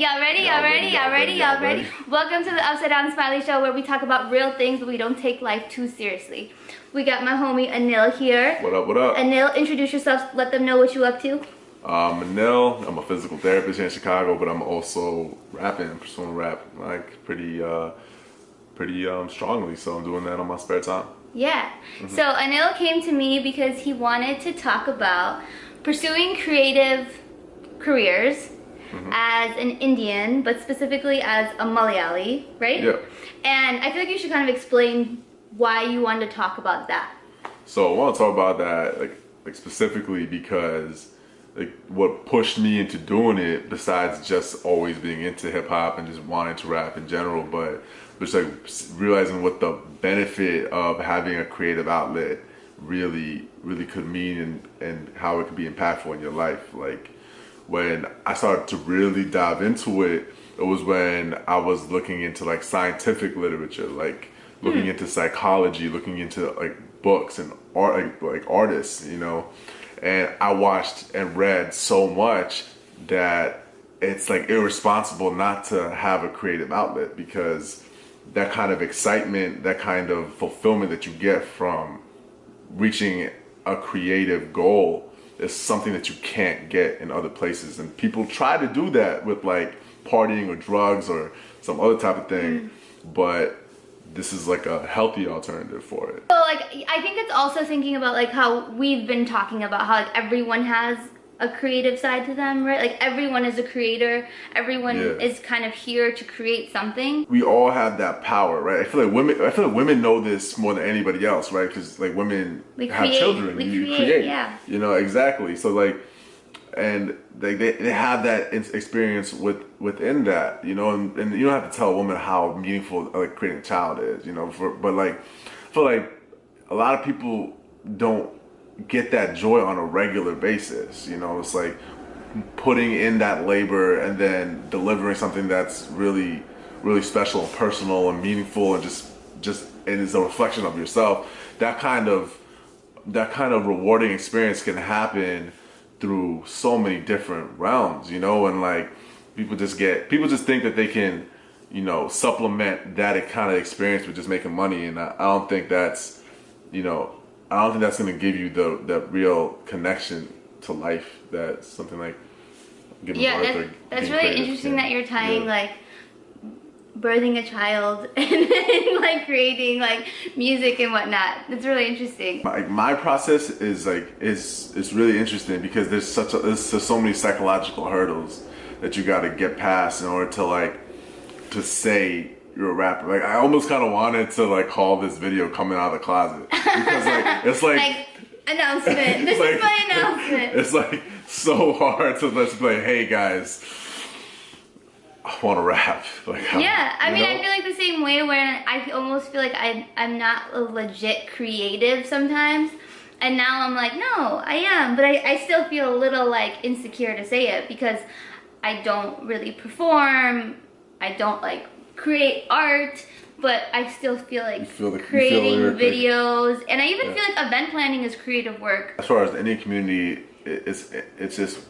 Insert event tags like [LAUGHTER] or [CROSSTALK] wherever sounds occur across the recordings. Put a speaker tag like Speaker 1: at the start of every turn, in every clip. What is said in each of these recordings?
Speaker 1: Y'all ready? Y'all ready? Y'all ready? Y'all ready? Welcome to the Upside Down Smiley Show where we talk about real things but we don't take life too seriously. We got my homie Anil here.
Speaker 2: What up, what up?
Speaker 1: Anil, introduce yourself. Let them know what you up to.
Speaker 2: I'm Anil. I'm a physical therapist here in Chicago, but I'm also rapping, pursuing rap like pretty uh pretty um strongly. So I'm doing that on my spare time.
Speaker 1: Yeah. Mm -hmm. So Anil came to me because he wanted to talk about pursuing creative careers Mm -hmm. as an Indian, but specifically as a Malayali, right?
Speaker 2: Yeah.
Speaker 1: And I feel like you should kind of explain why you wanted to talk about that.
Speaker 2: So I want to talk about that like like specifically because like what pushed me into doing it besides just always being into hip hop and just wanting to rap in general, but just like realizing what the benefit of having a creative outlet really really could mean and and how it could be impactful in your life like when I started to really dive into it, it was when I was looking into like scientific literature, like looking mm. into psychology, looking into like books and art, like, like artists, you know. And I watched and read so much that it's like irresponsible not to have a creative outlet because that kind of excitement, that kind of fulfillment that you get from reaching a creative goal is something that you can't get in other places. And people try to do that with like partying or drugs or some other type of thing. Mm. But this is like a healthy alternative for it.
Speaker 1: So like, I think it's also thinking about like how we've been talking about how like everyone has a creative side to them, right? Like everyone is a creator. Everyone yeah. is kind of here to create something.
Speaker 2: We all have that power, right? I feel like women. I feel like women know this more than anybody else, right? Because like women
Speaker 1: we
Speaker 2: have
Speaker 1: create,
Speaker 2: children,
Speaker 1: we
Speaker 2: you
Speaker 1: create,
Speaker 2: create,
Speaker 1: yeah.
Speaker 2: You know exactly. So like, and they they, they have that experience with within that, you know, and, and you don't have to tell a woman how meaningful like creating a child is, you know. For but like, I feel like a lot of people don't get that joy on a regular basis. You know, it's like putting in that labor and then delivering something that's really, really special and personal and meaningful and just, just, and is a reflection of yourself. That kind of, that kind of rewarding experience can happen through so many different realms, you know, and like people just get, people just think that they can, you know, supplement that kind of experience with just making money. And I, I don't think that's, you know, I don't think that's going to give you the that real connection to life that something like
Speaker 1: giving yeah, birth that's, that's really interesting yeah. that you're tying yeah. like birthing a child [LAUGHS] and then like creating like music and whatnot. It's really interesting.
Speaker 2: My, my process is like is is really interesting because there's such a there's, there's so many psychological hurdles that you got to get past in order to like to say you're a rapper. Like I almost kind of wanted to like call this video coming out of the closet because like [LAUGHS] it's like,
Speaker 1: like announcement. [LAUGHS] This like, is my announcement.
Speaker 2: It's like so hard to let's play. Hey guys, I want to rap. [LAUGHS] Like
Speaker 1: yeah, I mean know? I feel like the same way where I almost feel like I I'm not a legit creative sometimes. And now I'm like, no, I am. But I, I still feel a little like insecure to say it because I don't really perform. I don't like create art, but I still feel like feel the, creating videos, and I even yeah. feel like event planning is creative work.
Speaker 2: As far as any community, it's it's just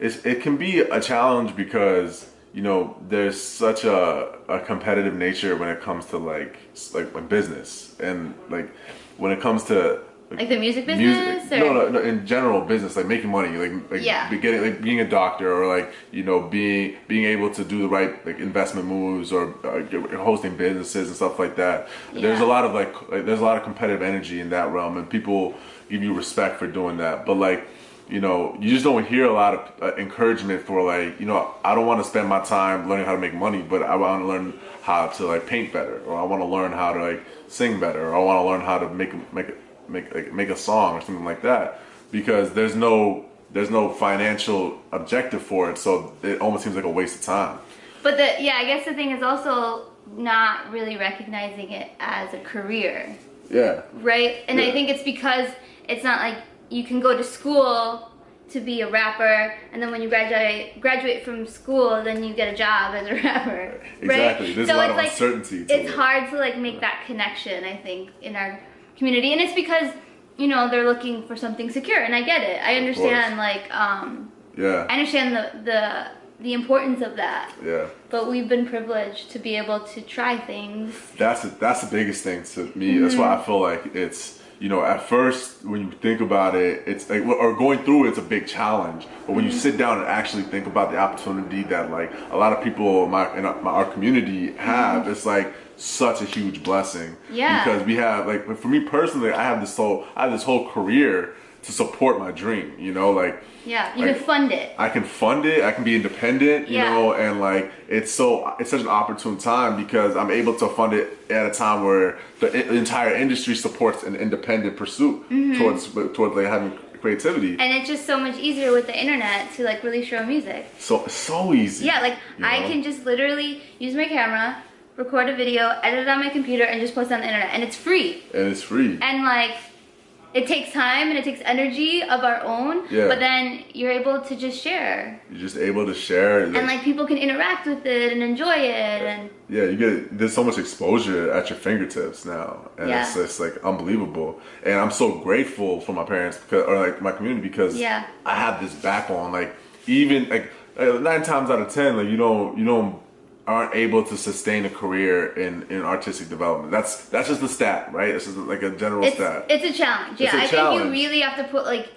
Speaker 2: it's it can be a challenge because you know there's such a, a competitive nature when it comes to like like business and like when it comes to
Speaker 1: like the music business? Music,
Speaker 2: no, no, no, in general business, like making money, like like
Speaker 1: yeah.
Speaker 2: getting like being a doctor or like you know being being able to do the right like investment moves or uh, hosting businesses and stuff like that. Yeah. There's a lot of like, like there's a lot of competitive energy in that realm, and people give you respect for doing that. But like you know, you just don't hear a lot of uh, encouragement for like, you know, I don't want to spend my time learning how to make money, but I want to learn how to like paint better, or I want to learn how to like sing better, or I want to learn how to make make make like, make a song or something like that because there's no there's no financial objective for it so it almost seems like a waste of time
Speaker 1: but the yeah i guess the thing is also not really recognizing it as a career
Speaker 2: yeah
Speaker 1: right and
Speaker 2: yeah.
Speaker 1: i think it's because it's not like you can go to school to be a rapper and then when you graduate graduate from school then you get a job as a [LAUGHS] rapper
Speaker 2: exactly
Speaker 1: right?
Speaker 2: there's
Speaker 1: so
Speaker 2: a lot
Speaker 1: it's
Speaker 2: of
Speaker 1: like,
Speaker 2: uncertainty
Speaker 1: it's it. hard to like make that connection i think in our community and it's because you know they're looking for something secure and i get it i understand like um
Speaker 2: yeah
Speaker 1: i understand the the the importance of that.
Speaker 2: Yeah.
Speaker 1: But we've been privileged to be able to try things.
Speaker 2: That's the, that's the biggest thing to me. That's why I mm-hmm. feel like it's you know at first when you think about it, it's like or going through it's a big challenge. But when you mm-hmm. sit down and actually think about the opportunity that like a lot of people in my in our, my, our community have, mm-hmm. it's like such a huge blessing.
Speaker 1: Yeah.
Speaker 2: Because we have like for me personally, I have this whole I have this whole career to support my dream. You know, like
Speaker 1: Yeah, you
Speaker 2: Like-
Speaker 1: can fund it.
Speaker 2: I can fund it. I can be independent, you
Speaker 1: Yeah.
Speaker 2: know, and like it's so it's such an opportune time because I'm able to fund it at a time where the entire industry supports an independent pursuit
Speaker 1: Mm-hmm.
Speaker 2: towards towards like having creativity.
Speaker 1: And it's just so much easier with the internet to like release your own music.
Speaker 2: so so easy.
Speaker 1: Yeah, like
Speaker 2: You
Speaker 1: I
Speaker 2: know?
Speaker 1: can just literally use my camera, record a video, edit it on my computer, and just post it on the internet, and it's free.
Speaker 2: and it's free.
Speaker 1: And like, it takes time and it takes energy of our own,
Speaker 2: Yeah.
Speaker 1: but then you're able to just share,
Speaker 2: You're just able to share.
Speaker 1: and like people can interact with it and enjoy it, and
Speaker 2: yeah, you get there's so much exposure at your fingertips now, and
Speaker 1: Yeah.
Speaker 2: it's it's like unbelievable. And I'm so grateful for my parents because, or like my community because
Speaker 1: Yeah.
Speaker 2: I have this backbone. Like even like nine times out of ten, like you don't you don't aren't able to sustain a career in in artistic development. That's that's just the stat, right? This is like a general
Speaker 1: it's
Speaker 2: stat.
Speaker 1: it's a challenge. Yeah,
Speaker 2: It's a
Speaker 1: I think you really have to put like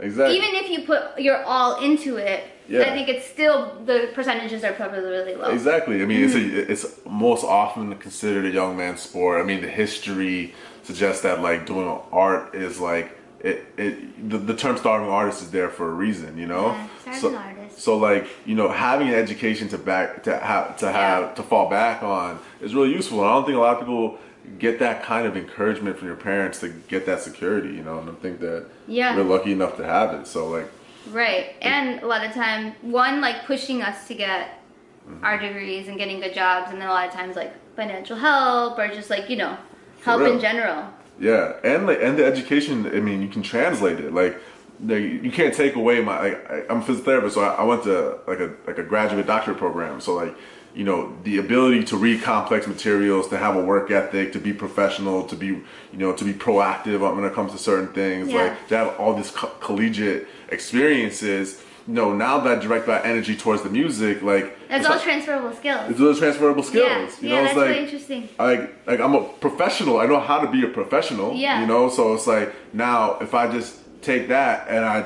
Speaker 2: exactly.
Speaker 1: even if you put your all into it.
Speaker 2: Yeah.
Speaker 1: I think it's still the percentages are probably really low.
Speaker 2: Exactly. I mean, it's
Speaker 1: Mm-hmm.
Speaker 2: a, it's most often considered a young man's sport. I mean, the history suggests that like doing art is like it. it the, the term starving artist is there for a reason, you know.
Speaker 1: Yeah, starving
Speaker 2: so. So like you know, having an education to back to have to have
Speaker 1: Yeah.
Speaker 2: to fall back on is really useful. And I don't think a lot of people get that kind of encouragement from your parents to get that security, you know. And I think that
Speaker 1: Yeah.
Speaker 2: we're lucky enough to have it. So like,
Speaker 1: Right. And a lot of time, one, like pushing us to get
Speaker 2: Mm-hmm.
Speaker 1: our degrees and getting good jobs, and then a lot of times, like financial help or just like, you know, help in general.
Speaker 2: Yeah, and like and the education. I mean, you can translate it. Like, you can't take away my. Like, I, I'm a physical therapist, so I, I went to like a like a graduate doctorate program. So like, you know, the ability to read complex materials, to have a work ethic, to be professional, to be you know, to be proactive when it comes to certain things.
Speaker 1: Yeah.
Speaker 2: Like to have all these co- collegiate experiences. You know, now that I direct my energy towards the music, like
Speaker 1: That's
Speaker 2: it's
Speaker 1: all
Speaker 2: like-
Speaker 1: transferable skills.
Speaker 2: it's those transferable skills.
Speaker 1: Yeah,
Speaker 2: you
Speaker 1: yeah,
Speaker 2: know,
Speaker 1: that's
Speaker 2: it's like
Speaker 1: really interesting.
Speaker 2: like like I'm a professional. I know how to be a professional.
Speaker 1: Yeah.
Speaker 2: You know, so it's like now if I just take that and I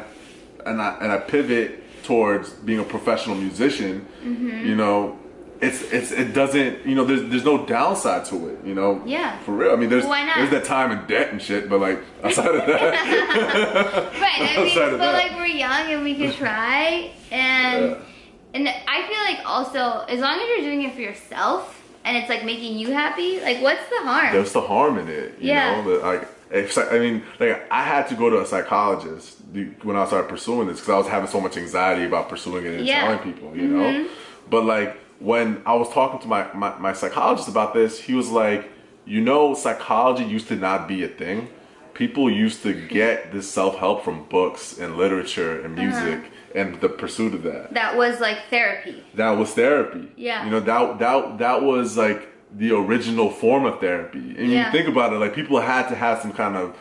Speaker 2: and I and I pivot towards being a professional musician,
Speaker 1: Mm-hmm.
Speaker 2: you know, it's it's it doesn't you know there's there's no downside to it. You know.
Speaker 1: Yeah.
Speaker 2: For real. I mean, there's
Speaker 1: Why not?
Speaker 2: there's that time and debt and shit, but like [LAUGHS] outside of that,
Speaker 1: Right. I mean, but
Speaker 2: that.
Speaker 1: like we're young and we can try, and
Speaker 2: Yeah.
Speaker 1: and I feel like also as long as you're doing it for yourself and it's like making you happy, like what's the harm?
Speaker 2: there's the harm in it. You
Speaker 1: Yeah.
Speaker 2: know, like I mean, like I had to go to a psychologist when I started pursuing this because I was having so much anxiety about pursuing it and
Speaker 1: Yeah.
Speaker 2: telling people, you mm-hmm. know. But like when I was talking to my, my my psychologist about this, he was like, you know, psychology used to not be a thing. People used to get this self help from books and literature and uh-huh. music and the pursuit of that
Speaker 1: that was like therapy.
Speaker 2: that was therapy.
Speaker 1: Yeah.
Speaker 2: You know, that that that was like the original form of therapy. And
Speaker 1: Yeah.
Speaker 2: you think about it, like people had to have some kind of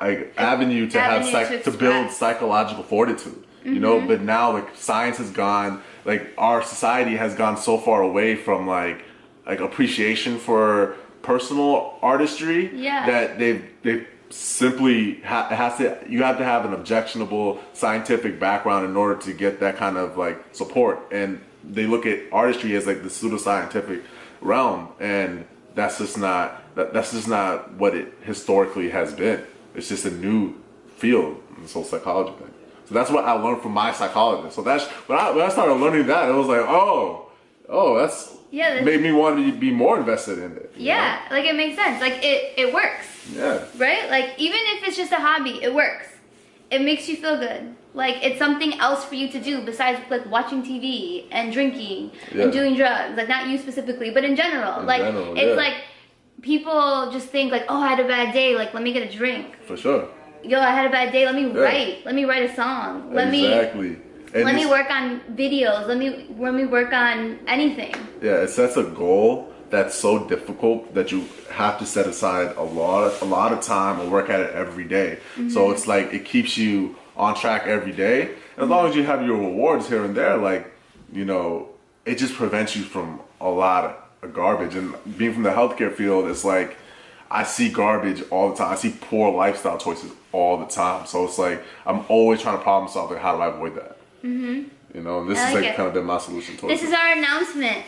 Speaker 2: like avenue to have
Speaker 1: Avenue
Speaker 2: psych-
Speaker 1: to
Speaker 2: to, build psychological fortitude. You know,
Speaker 1: Mm-hmm.
Speaker 2: but now like science has gone like our society has gone so far away from like like appreciation for personal artistry
Speaker 1: Yeah.
Speaker 2: that they've they've simply ha- has to you have to have an objectionable scientific background in order to get that kind of like support and they look at artistry as like the pseudoscientific realm and that's just not that, that's just not what it historically has been it's just a new field in this whole psychology thing so that's what i learned from my psychologist so that's when i, when I started learning that it was like oh oh that's
Speaker 1: Yeah, that's-
Speaker 2: made me want to be more invested in it
Speaker 1: Yeah, like it makes sense. Like it it works.
Speaker 2: yeah
Speaker 1: right? Like even if it's just a hobby, it works. It makes you feel good. Like it's something else for you to do besides like watching TV and drinking
Speaker 2: Yeah.
Speaker 1: and doing drugs. Like not you specifically, but in general.
Speaker 2: In
Speaker 1: like
Speaker 2: general,
Speaker 1: it's
Speaker 2: yeah.
Speaker 1: like people just think like, oh, I had a bad day. Like let me get a drink.
Speaker 2: for sure
Speaker 1: Yo, I had a bad day. Let me
Speaker 2: Yeah.
Speaker 1: write. Let me write a song. Let me
Speaker 2: exactly And
Speaker 1: let me work on videos. Let me let me work on anything.
Speaker 2: Yeah, it sets a goal that's so difficult that you have to set aside a lot of, a lot of time and work at it every day.
Speaker 1: Mm-hmm.
Speaker 2: So it's like it keeps you on track every day. And as long as you have your rewards here and there, like you know, it just prevents you from a lot of garbage. And being from the healthcare field, it's like I see garbage all the time. I see poor lifestyle choices all the time. So it's like I'm always trying to problem solve. Like, how do I avoid that? Mm-hmm. You know, and this
Speaker 1: I
Speaker 2: is
Speaker 1: like
Speaker 2: like
Speaker 1: it.
Speaker 2: kind of been my solution towards
Speaker 1: This
Speaker 2: it.
Speaker 1: is our announcement.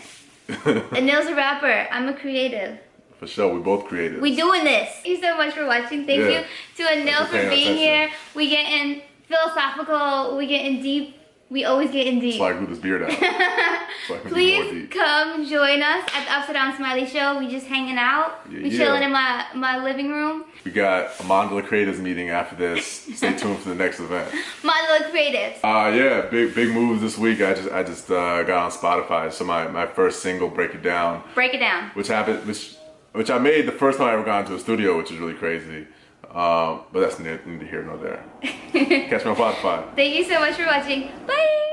Speaker 1: [LAUGHS] Anil's a rapper. I'm a creative.
Speaker 2: For sure, we both created.
Speaker 1: We doing this. Thank you so much for watching. Thank
Speaker 2: Yeah.
Speaker 1: you to Anil
Speaker 2: for
Speaker 1: being
Speaker 2: attention.
Speaker 1: here. We get in philosophical. We get in deep. We always get in deep.
Speaker 2: so I grew this beard out. so I can be more
Speaker 1: Please come join us at the Upside Down Smiley Show. We just hanging out.
Speaker 2: Yeah,
Speaker 1: we
Speaker 2: yeah.
Speaker 1: chilling in my my living room.
Speaker 2: We got a Mandala Creators meeting after this. Stay [LAUGHS] tuned for the next event.
Speaker 1: Mandala Creatives.
Speaker 2: Uh yeah, big big moves this week. I just I just uh, got on Spotify. So my, my first single, Break It Down,
Speaker 1: Break it down.
Speaker 2: which happened which which I made the first time I ever got into a studio, which is really crazy. Um, but that's neither neither here nor there. [LAUGHS] Catch me on Spotify.
Speaker 1: Thank you so much for watching. Bye.